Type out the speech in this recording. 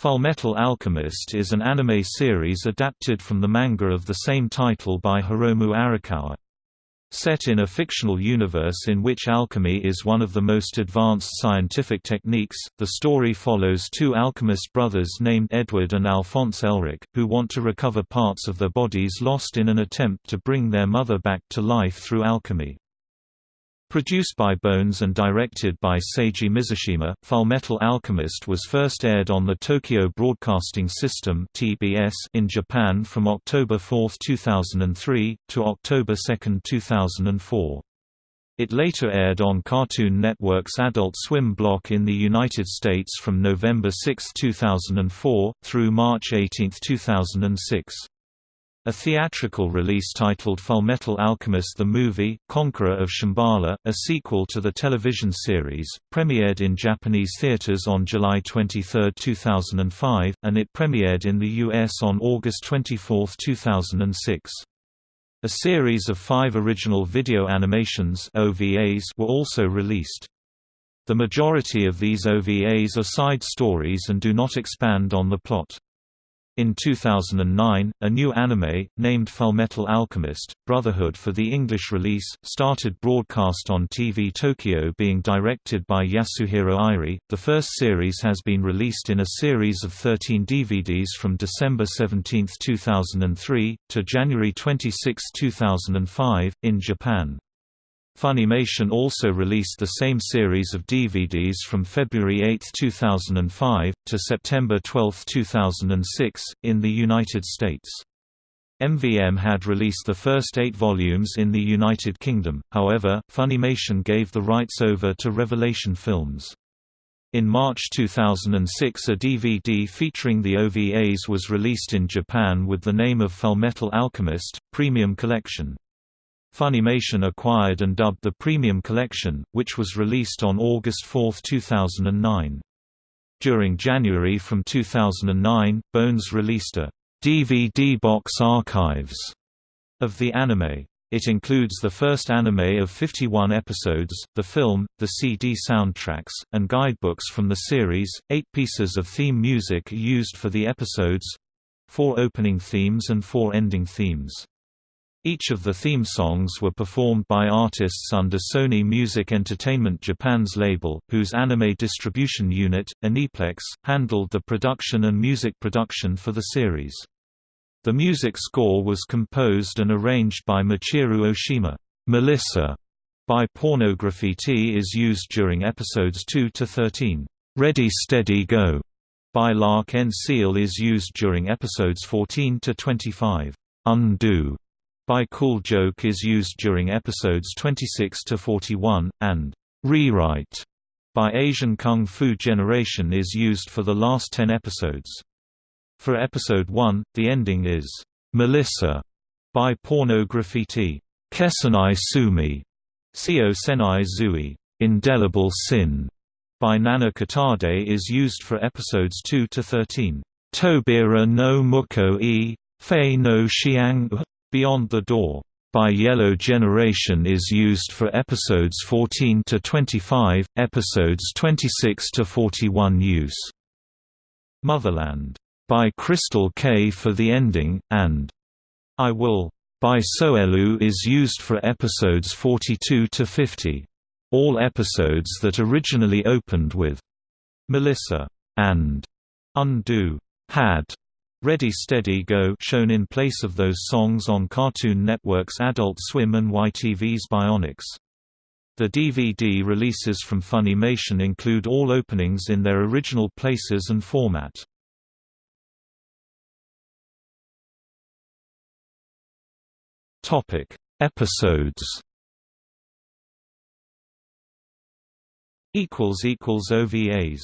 Fullmetal Alchemist is an anime series adapted from the manga of the same title by Hiromu Arakawa. Set in a fictional universe in which alchemy is one of the most advanced scientific techniques, the story follows two alchemist brothers named Edward and Alphonse Elric, who want to recover parts of their bodies lost in an attempt to bring their mother back to life through alchemy. Produced by Bones and directed by Seiji Mizushima, Fullmetal Alchemist was first aired on the Tokyo Broadcasting System (TBS) in Japan from October 4, 2003 to October 2, 2004. It later aired on Cartoon Network's Adult Swim block in the United States from November 6, 2004, through March 18, 2006. A theatrical release titled Fullmetal Alchemist the Movie, Conqueror of Shambhala, a sequel to the television series, premiered in Japanese theaters on July 23, 2005, and it premiered in the U.S. on August 24, 2006. A series of five original video animations OVAs were also released. The majority of these OVAs are side stories and do not expand on the plot. In 2009, a new anime, named Fullmetal Alchemist, Brotherhood for the English release, started broadcast on TV Tokyo being directed by Yasuhiro Irie. The first series has been released in a series of 13 DVDs from December 17, 2003, to January 26, 2005, in Japan. Funimation also released the same series of DVDs from February 8, 2005, to September 12, 2006, in the United States. MVM had released the first eight volumes in the United Kingdom, however, Funimation gave the rights over to Revelation Films. In March 2006 a DVD featuring the OVAs was released in Japan with the name of Fullmetal Alchemist, Premium Collection. Funimation acquired and dubbed the Premium Collection, which was released on August 4, 2009. During January from 2009, Bones released a DVD box archives of the anime. It includes the first anime of 51 episodes, the film, the CD soundtracks, and guidebooks from the series. Eight pieces of theme music used for the episodes four opening themes and four ending themes. Each of the theme songs were performed by artists under Sony Music Entertainment Japan's label, whose anime distribution unit, Aniplex, handled the production and music production for the series. The music score was composed and arranged by Michiru Oshima. Melissa by Porno Graffitti is used during episodes 2 to 13. Ready Steady Go by L'Arc-en-Ciel is used during episodes 14 to 25. Undo by Cool Joke is used during episodes 26 to 41, and Rewrite by Asian Kung Fu Generation is used for the last 10 episodes. For episode 1, the ending is Melissa by Porno Graffitti. Kesenai Tsumi, Seo Senai Zui, Indelible Sin by Nana Kitade is used for episodes 2 to 13. Tobira no Muko e, Fei no Xiang Beyond the Door by Yellow Generation is used for episodes 14 to 25, episodes 26 to 41 use. Motherland by Crystal Kay for the ending, and I Will by Sowelu is used for episodes 42 to 50. All episodes that originally opened with Melissa and Undo had Ready Steady Go shown in place of those songs on Cartoon Network's Adult Swim and YTV's Bionix. The DVD releases from Funimation include all openings in their original places and format. Topic: Episodes. Equals equals OVAs